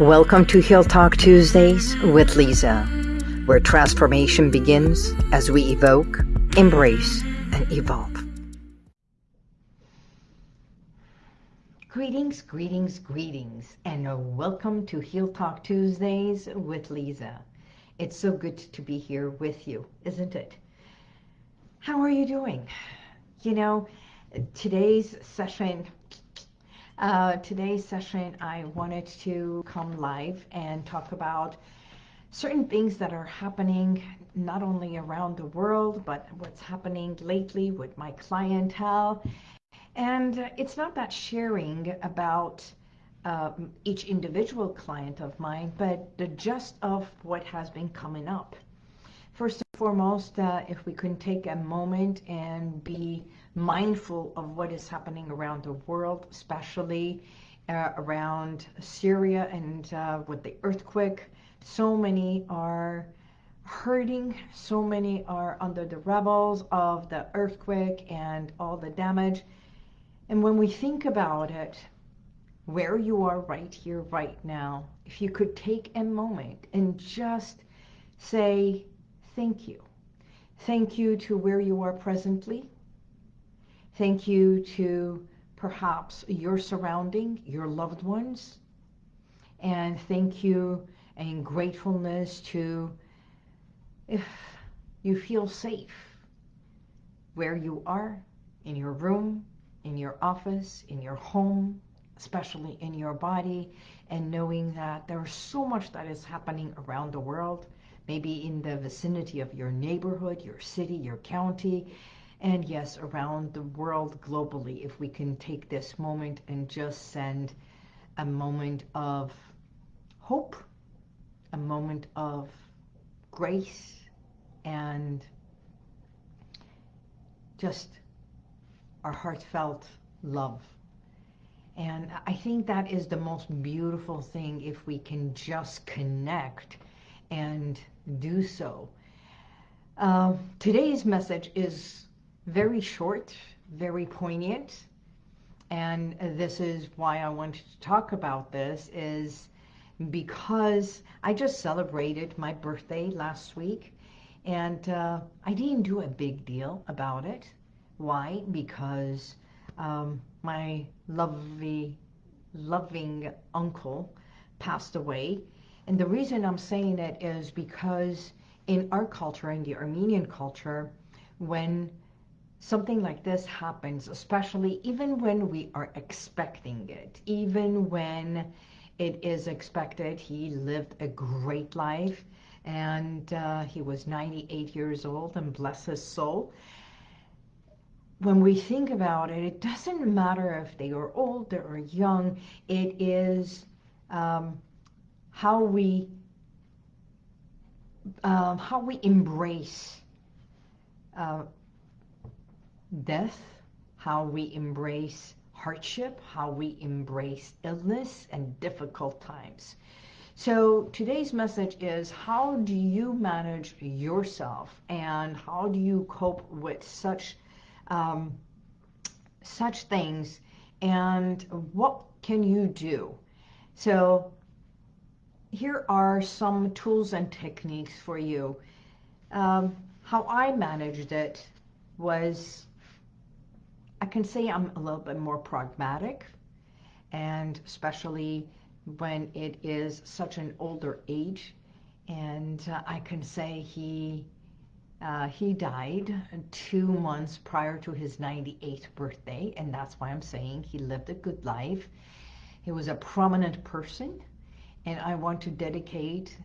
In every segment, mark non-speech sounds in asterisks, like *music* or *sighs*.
Welcome to Heal Talk Tuesdays with Lisa, where transformation begins as we evoke, embrace, and evolve. Greetings, greetings, greetings, and welcome to Heal Talk Tuesdays with Lisa. It's so good to be here with you, isn't it? How are you doing? You know, today's session uh, today's session, I wanted to come live and talk about certain things that are happening not only around the world, but what's happening lately with my clientele. And it's not that sharing about uh, each individual client of mine, but the gist of what has been coming up. Foremost, uh, if we can take a moment and be mindful of what is happening around the world, especially uh, around Syria and uh, with the earthquake. So many are hurting, so many are under the rebels of the earthquake and all the damage. And when we think about it, where you are right here, right now, if you could take a moment and just say thank you. Thank you to where you are presently. Thank you to perhaps your surrounding, your loved ones. And thank you and gratefulness to if you feel safe where you are, in your room, in your office, in your home, especially in your body, and knowing that there's so much that is happening around the world, maybe in the vicinity of your neighborhood, your city, your county, and yes, around the world globally, if we can take this moment and just send a moment of hope, a moment of grace, and just our heartfelt love. And I think that is the most beautiful thing if we can just connect and do so. Uh, today's message is very short, very poignant. And this is why I wanted to talk about this is because I just celebrated my birthday last week and uh, I didn't do a big deal about it. Why? Because um, my lovely, loving uncle passed away. And the reason I'm saying it is because in our culture, in the Armenian culture, when something like this happens, especially even when we are expecting it, even when it is expected. He lived a great life and uh, he was 98 years old and bless his soul. When we think about it, it doesn't matter if they are old or young. It is um, how we uh, how we embrace uh, death, how we embrace hardship, how we embrace illness and difficult times. So today's message is how do you manage yourself and how do you cope with such um, such things and what can you do? So here are some tools and techniques for you. Um, how I managed it was I can say I'm a little bit more pragmatic and especially when it is such an older age and uh, I can say he uh, he died two months prior to his 98th birthday and that's why I'm saying he lived a good life he was a prominent person and I want to dedicate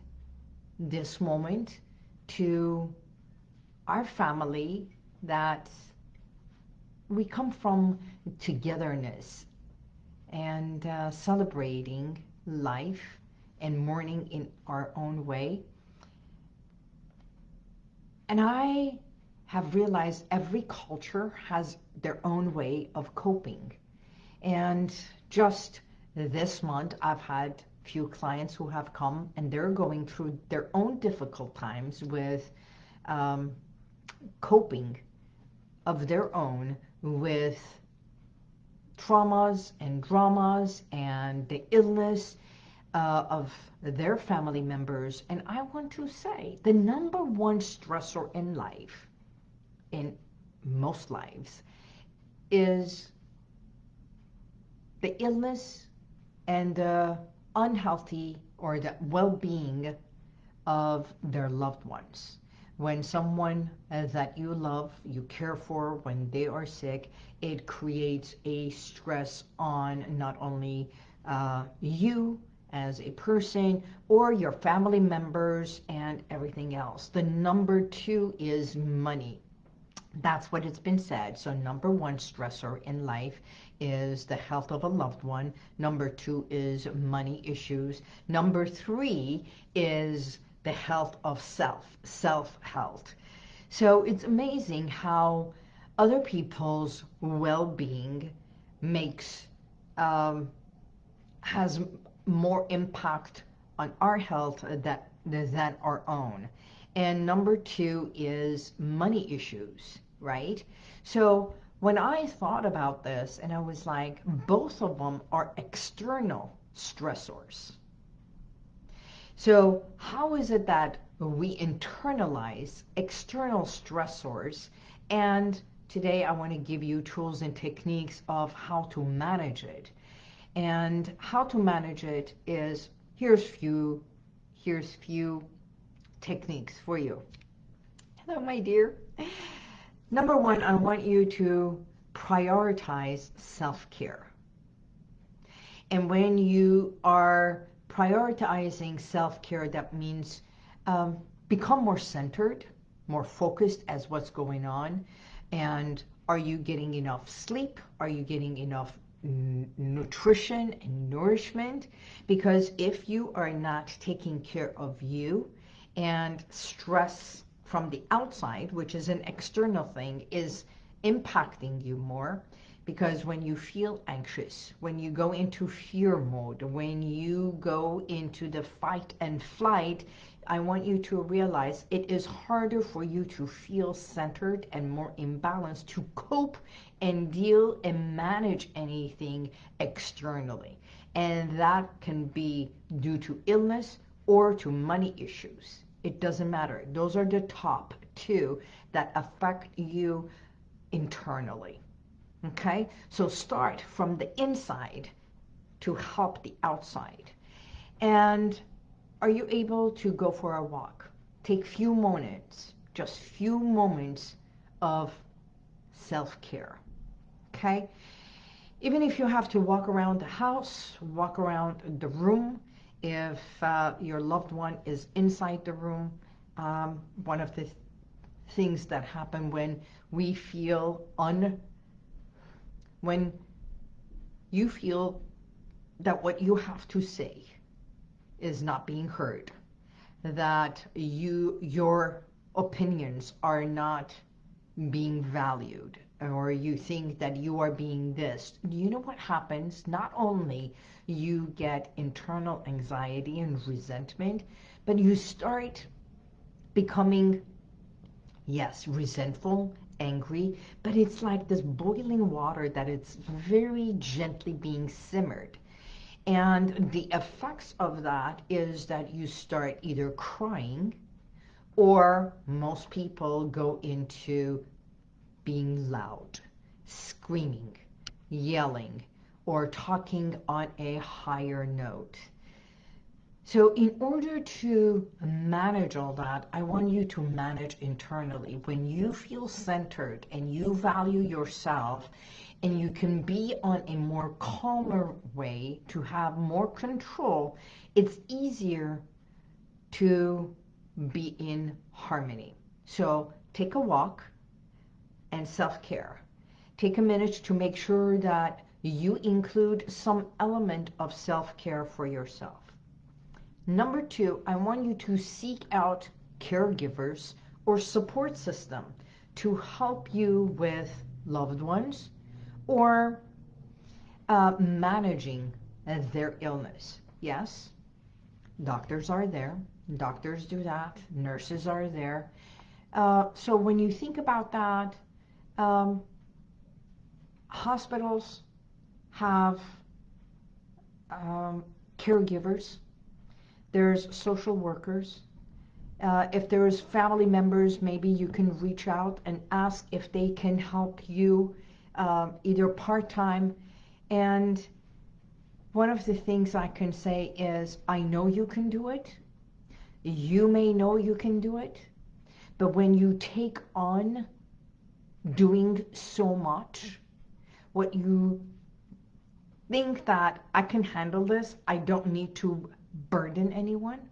this moment to our family that we come from togetherness and uh, celebrating life and mourning in our own way. And I have realized every culture has their own way of coping. And just this month, I've had few clients who have come and they're going through their own difficult times with um, coping of their own with traumas and dramas and the illness uh, of their family members. And I want to say the number one stressor in life, in most lives, is the illness and the unhealthy or the well-being of their loved ones. When someone uh, that you love, you care for, when they are sick, it creates a stress on not only uh, you as a person or your family members and everything else. The number two is money. That's what it's been said. So number one stressor in life is the health of a loved one. Number two is money issues. Number three is the health of self, self-health. So it's amazing how other people's well-being makes, um, has more impact on our health that, than our own. And number two is money issues, right? So when I thought about this and I was like, both of them are external stressors. So how is it that we internalize external stressors and today I want to give you tools and techniques of how to manage it. And how to manage it is, here's few, here's few techniques for you. Hello, my dear. Number one, I want you to prioritize self-care. And when you are prioritizing self-care, that means um, become more centered, more focused as what's going on. And are you getting enough sleep? Are you getting enough nutrition and nourishment? Because if you are not taking care of you and stress from the outside, which is an external thing, is impacting you more because when you feel anxious, when you go into fear mode, when you go into the fight and flight, I want you to realize it is harder for you to feel centered and more imbalanced to cope and deal and manage anything externally. And that can be due to illness or to money issues. It doesn't matter. Those are the top two that affect you internally. Okay? So start from the inside to help the outside. And are you able to go for a walk? Take few moments, just few moments of self-care. Okay? Even if you have to walk around the house, walk around the room, if uh, your loved one is inside the room, um, one of the th things that happen when we feel un, when you feel that what you have to say is not being heard, that you, your opinions are not being valued, or you think that you are being this, you know what happens? Not only you get internal anxiety and resentment, but you start becoming, yes, resentful, angry, but it's like this boiling water that it's very gently being simmered. And the effects of that is that you start either crying or most people go into being loud, screaming, yelling, or talking on a higher note. So in order to manage all that, I want you to manage internally. When you feel centered and you value yourself and you can be on a more calmer way to have more control, it's easier to be in harmony. So take a walk, and self-care. Take a minute to make sure that you include some element of self-care for yourself. Number two, I want you to seek out caregivers or support system to help you with loved ones or uh, managing their illness. Yes, doctors are there. Doctors do that. Nurses are there. Uh, so when you think about that, um, hospitals have um, caregivers there's social workers. Uh, if there's family members, maybe you can reach out and ask if they can help you uh, either part-time. And one of the things I can say is, I know you can do it. You may know you can do it. But when you take on doing so much, what you think that I can handle this, I don't need to burden anyone.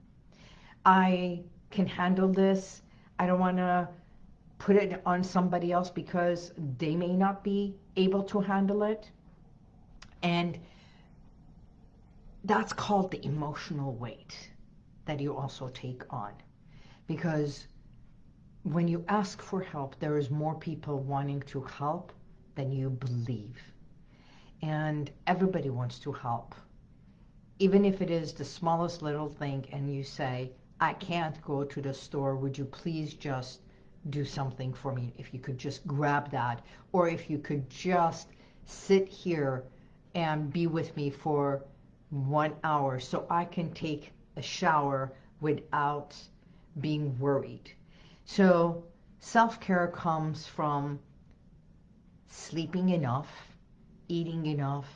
I can handle this. I don't want to put it on somebody else because they may not be able to handle it. And that's called the emotional weight that you also take on. Because when you ask for help, there is more people wanting to help than you believe. And everybody wants to help. Even if it is the smallest little thing and you say, I can't go to the store, would you please just do something for me? If you could just grab that, or if you could just sit here and be with me for one hour so I can take a shower without being worried. So self-care comes from sleeping enough, eating enough,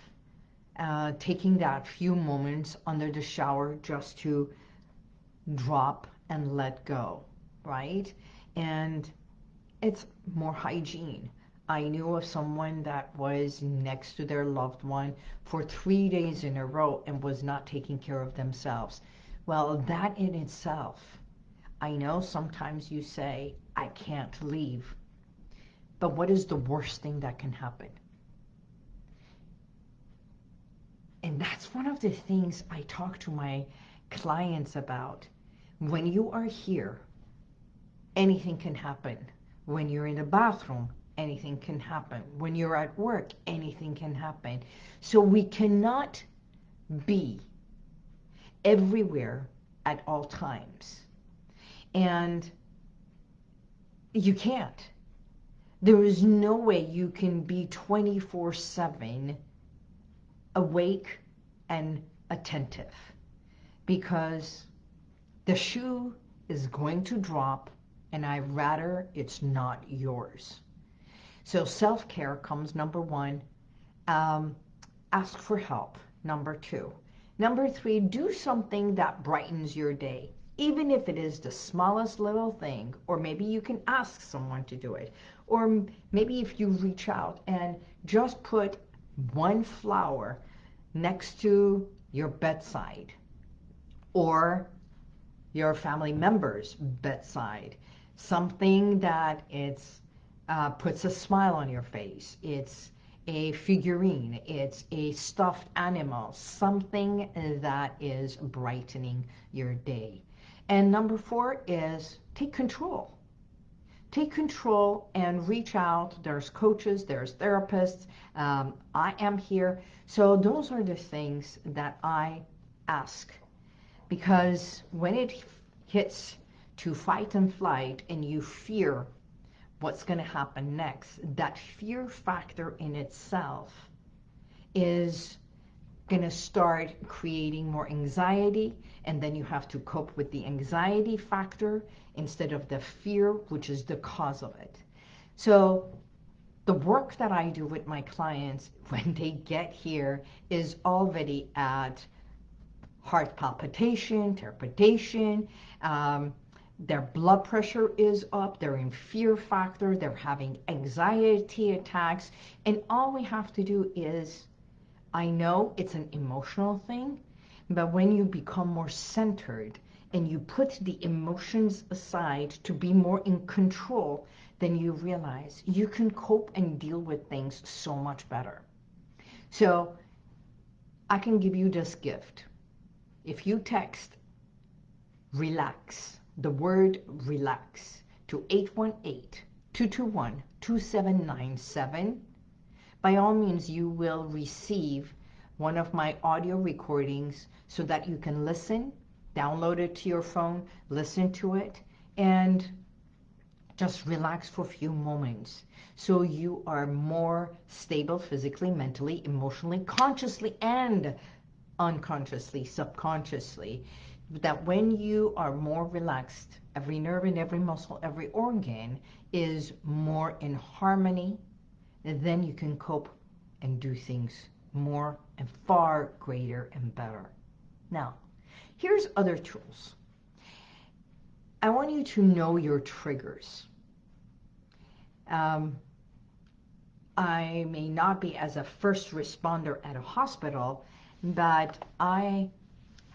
uh, taking that few moments under the shower just to drop and let go, right? And it's more hygiene. I knew of someone that was next to their loved one for three days in a row and was not taking care of themselves. Well, that in itself, I know sometimes you say, I can't leave. But what is the worst thing that can happen? And that's one of the things I talk to my clients about. When you are here, anything can happen. When you're in the bathroom, anything can happen. When you're at work, anything can happen. So we cannot be everywhere at all times. And you can't. There is no way you can be 24-7 awake and attentive because the shoe is going to drop and I rather it's not yours. So self-care comes number one. Um, ask for help, number two. Number three, do something that brightens your day, even if it is the smallest little thing, or maybe you can ask someone to do it. Or maybe if you reach out and just put one flower next to your bedside or your family member's bedside, something that it's uh, puts a smile on your face. It's a figurine. It's a stuffed animal, something that is brightening your day. And number four is take control. Take control and reach out. There's coaches, there's therapists. Um, I am here. So those are the things that I ask. Because when it hits to fight and flight and you fear what's going to happen next, that fear factor in itself is going to start creating more anxiety and then you have to cope with the anxiety factor instead of the fear which is the cause of it. So the work that I do with my clients *laughs* when they get here is already at heart palpitation, trepidation, um, their blood pressure is up, they're in fear factor, they're having anxiety attacks, and all we have to do is, I know it's an emotional thing, but when you become more centered and you put the emotions aside to be more in control, then you realize you can cope and deal with things so much better. So I can give you this gift. If you text relax the word relax to 818-221-2797. By all means, you will receive one of my audio recordings so that you can listen, download it to your phone, listen to it, and just relax for a few moments. So you are more stable physically, mentally, emotionally, consciously, and unconsciously, subconsciously, that when you are more relaxed, every nerve and every muscle, every organ is more in harmony, then you can cope and do things more and far greater and better. Now, here's other tools. I want you to know your triggers. Um, I may not be as a first responder at a hospital, but I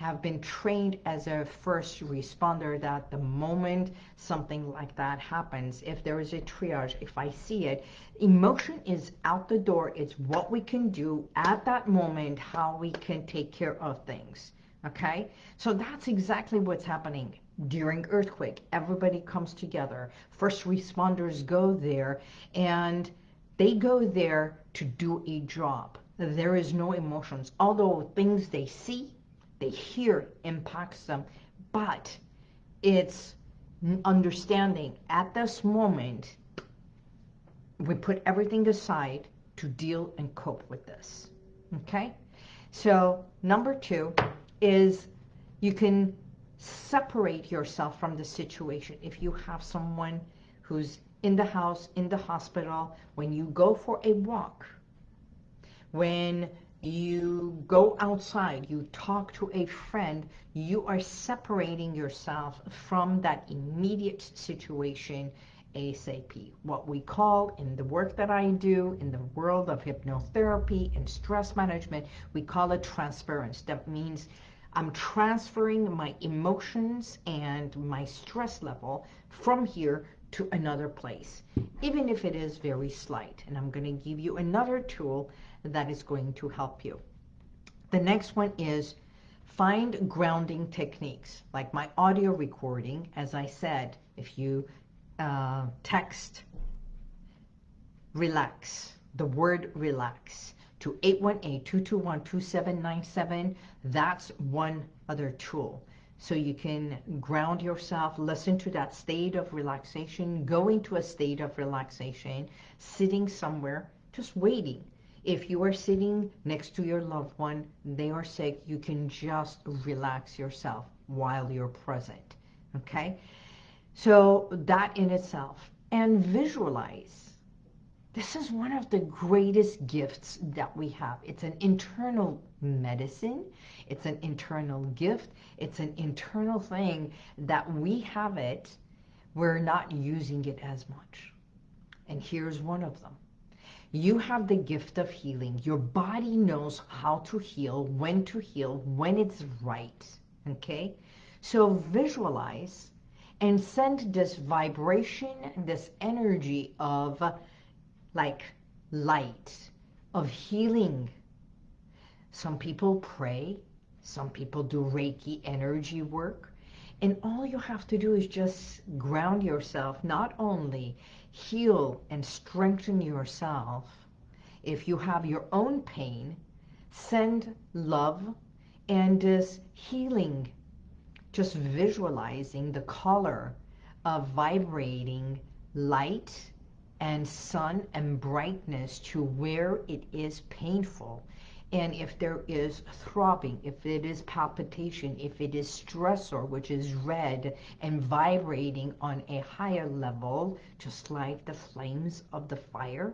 have been trained as a first responder that the moment something like that happens, if there is a triage, if I see it, emotion is out the door. It's what we can do at that moment, how we can take care of things. Okay? So that's exactly what's happening during earthquake. Everybody comes together. First responders go there and they go there to do a job. There is no emotions. Although things they see, they hear impacts them, but it's understanding at this moment, we put everything aside to deal and cope with this. Okay? So number two is you can separate yourself from the situation. If you have someone who's in the house, in the hospital, when you go for a walk, when you go outside, you talk to a friend, you are separating yourself from that immediate situation ASAP. What we call in the work that I do in the world of hypnotherapy and stress management, we call it transference. That means I'm transferring my emotions and my stress level from here to another place, even if it is very slight. And I'm going to give you another tool that is going to help you. The next one is find grounding techniques, like my audio recording. As I said, if you uh, text relax, the word relax, to 818-221-2797, that's one other tool. So you can ground yourself, listen to that state of relaxation, go into a state of relaxation, sitting somewhere, just waiting. If you are sitting next to your loved one, they are sick, you can just relax yourself while you're present, okay? So that in itself. And visualize. This is one of the greatest gifts that we have. It's an internal medicine. It's an internal gift. It's an internal thing that we have it. We're not using it as much. And here's one of them. You have the gift of healing. Your body knows how to heal, when to heal, when it's right. Okay? So visualize and send this vibration, this energy of like light, of healing. Some people pray, some people do Reiki energy work, and all you have to do is just ground yourself, not only heal and strengthen yourself. If you have your own pain, send love and this healing, just visualizing the color of vibrating light and sun and brightness to where it is painful. And if there is throbbing, if it is palpitation, if it is stressor, which is red and vibrating on a higher level, just like the flames of the fire,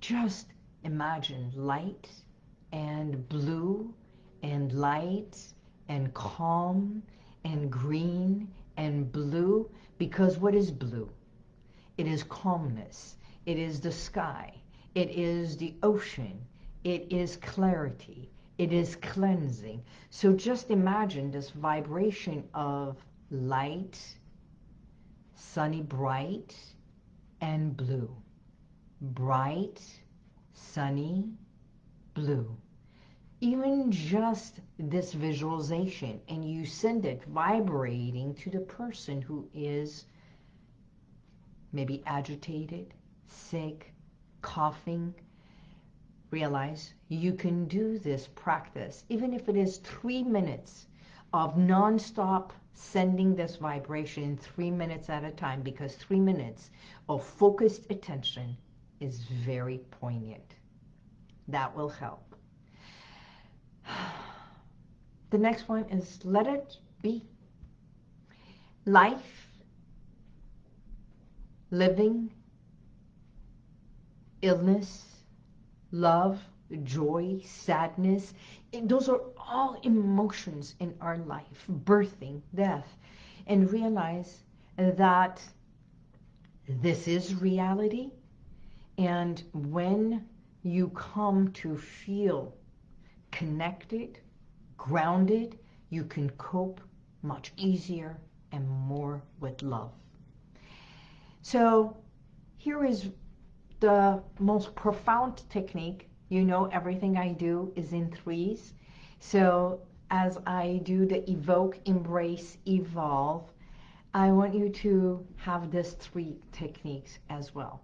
just imagine light and blue and light and calm and green and blue. Because what is blue? It is calmness. It is the sky. It is the ocean. It is clarity. It is cleansing. So just imagine this vibration of light, sunny bright, and blue. Bright, sunny, blue. Even just this visualization, and you send it vibrating to the person who is maybe agitated, sick, coughing, realize you can do this practice, even if it is three minutes of non-stop sending this vibration three minutes at a time, because three minutes of focused attention is very poignant. That will help. *sighs* The next one is let it be. Life, living, illness, love, joy, sadness. Those are all emotions in our life, birthing, death. And realize that this is reality. And when you come to feel connected, grounded, you can cope much easier and more with love. So here is the most profound technique. You know everything I do is in threes. So as I do the evoke, embrace, evolve, I want you to have these three techniques as well.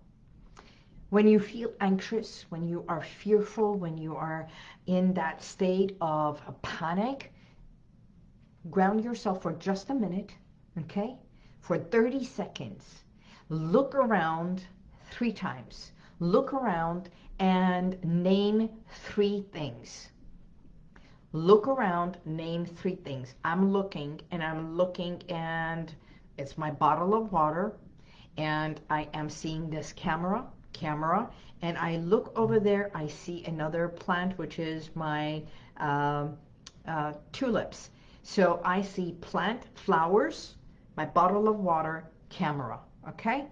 When you feel anxious, when you are fearful, when you are in that state of panic, ground yourself for just a minute, okay? For 30 seconds. Look around three times. Look around and name three things. Look around, name three things. I'm looking and I'm looking and it's my bottle of water and I am seeing this camera camera and I look over there I see another plant which is my uh, uh, tulips so I see plant flowers my bottle of water camera okay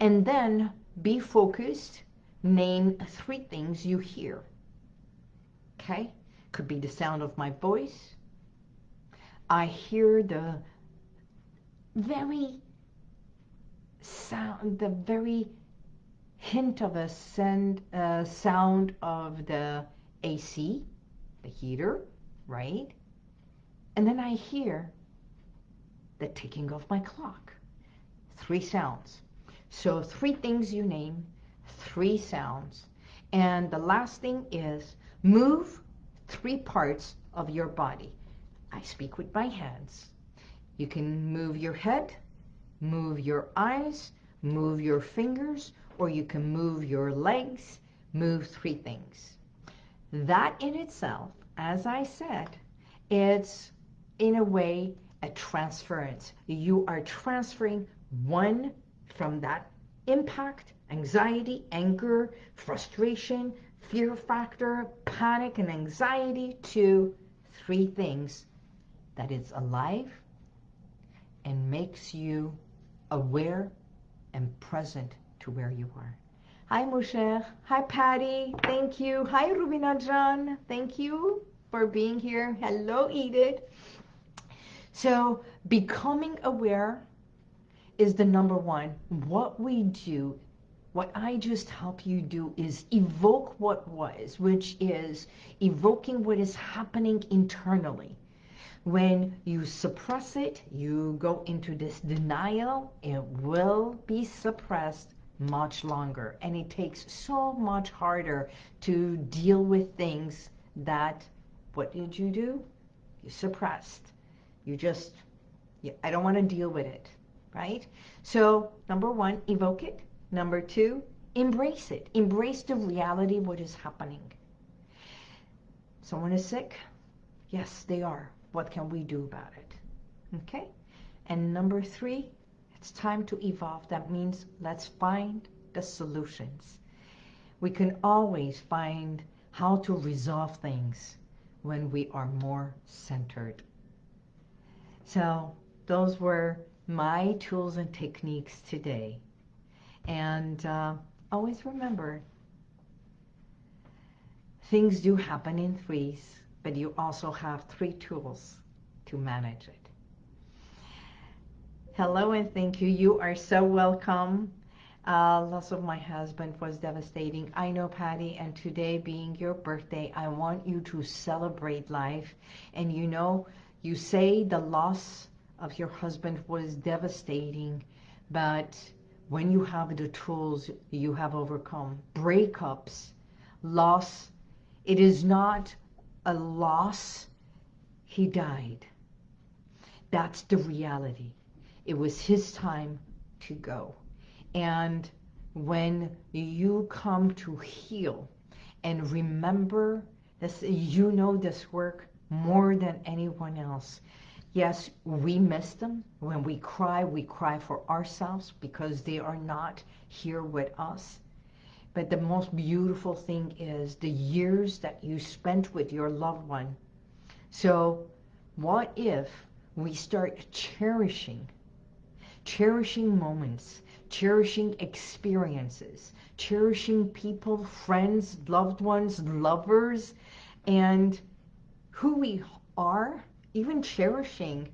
and then be focused name three things you hear okay could be the sound of my voice I hear the very sound the very hint of a send, uh, sound of the AC, the heater, right? And then I hear the ticking of my clock. Three sounds. So three things you name, three sounds. And the last thing is move three parts of your body. I speak with my hands. You can move your head, move your eyes, move your fingers, or you can move your legs, move three things. That in itself, as I said, it's in a way a transference. You are transferring one from that impact, anxiety, anger, frustration, fear factor, panic and anxiety to three things that is alive and makes you aware and present to where you are. Hi, Moshe. Hi, Patty. Thank you. Hi, Rubina John. Thank you for being here. Hello, Edith. So becoming aware is the number one. What we do, what I just help you do is evoke what was, which is evoking what is happening internally. When you suppress it, you go into this denial, it will be suppressed much longer. And it takes so much harder to deal with things that, what did you do? You suppressed. You just, you, I don't want to deal with it, right? So number one, evoke it. Number two, embrace it. Embrace the reality what is happening. Someone is sick? Yes, they are. What can we do about it? Okay? And number three, it's time to evolve. That means let's find the solutions. We can always find how to resolve things when we are more centered. So those were my tools and techniques today. And uh, always remember, things do happen in threes, but you also have three tools to manage it. Hello and thank you. You are so welcome. Uh, loss of my husband was devastating. I know, Patty, and today being your birthday, I want you to celebrate life. And you know, you say the loss of your husband was devastating, but when you have the tools you have overcome, breakups, loss, it is not a loss. He died. That's the reality. It was his time to go. And when you come to heal and remember this, you know this work more than anyone else. Yes, we miss them. When we cry, we cry for ourselves because they are not here with us. But the most beautiful thing is the years that you spent with your loved one. So what if we start cherishing, cherishing moments, cherishing experiences, cherishing people, friends, loved ones, lovers, and who we are, even cherishing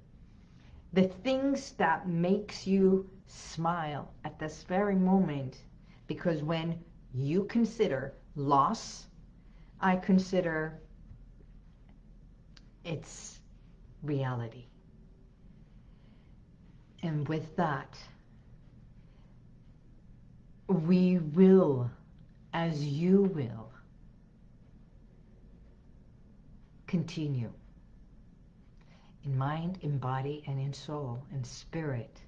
the things that makes you smile at this very moment. Because when you consider loss, I consider its reality. And with that, we will, as you will, continue in mind, in body, and in soul, and spirit,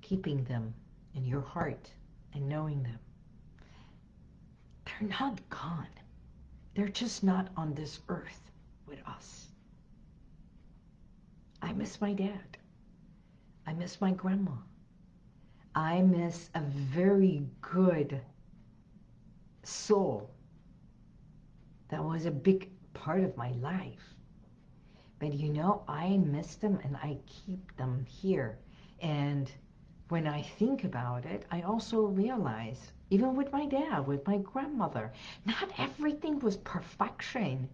keeping them in your heart and knowing them. They're not gone. They're just not on this earth with us. I miss my dad. I miss my grandma. I miss a very good soul that was a big part of my life. But you know, I miss them and I keep them here. And when I think about it, I also realize, even with my dad, with my grandmother, not everything was perfection.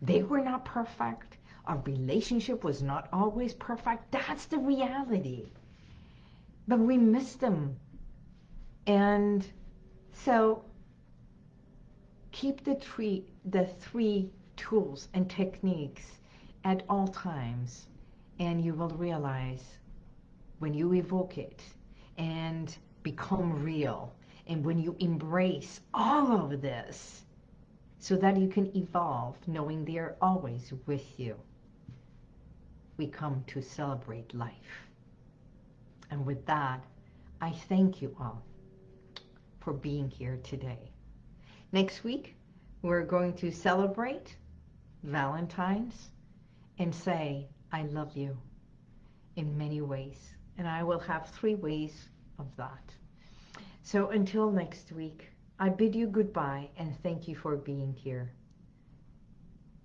They were not perfect. Our relationship was not always perfect. That's the reality. But we miss them. And so keep the three, the three tools and techniques at all times and you will realize when you evoke it and become real and when you embrace all of this so that you can evolve knowing they're always with you we come to celebrate life. And with that, I thank you all for being here today. Next week, we're going to celebrate Valentine's and say, I love you in many ways. And I will have three ways of that. So until next week, I bid you goodbye and thank you for being here.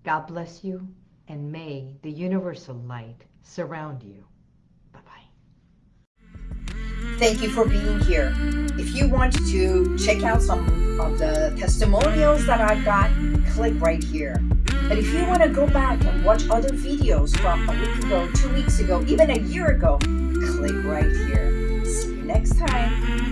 God bless you and may the universal light surround you. Bye-bye. Thank you for being here. If you want to check out some of the testimonials that I've got, click right here. But if you want to go back and watch other videos from a week ago, two weeks ago, even a year ago, click right here. See you next time.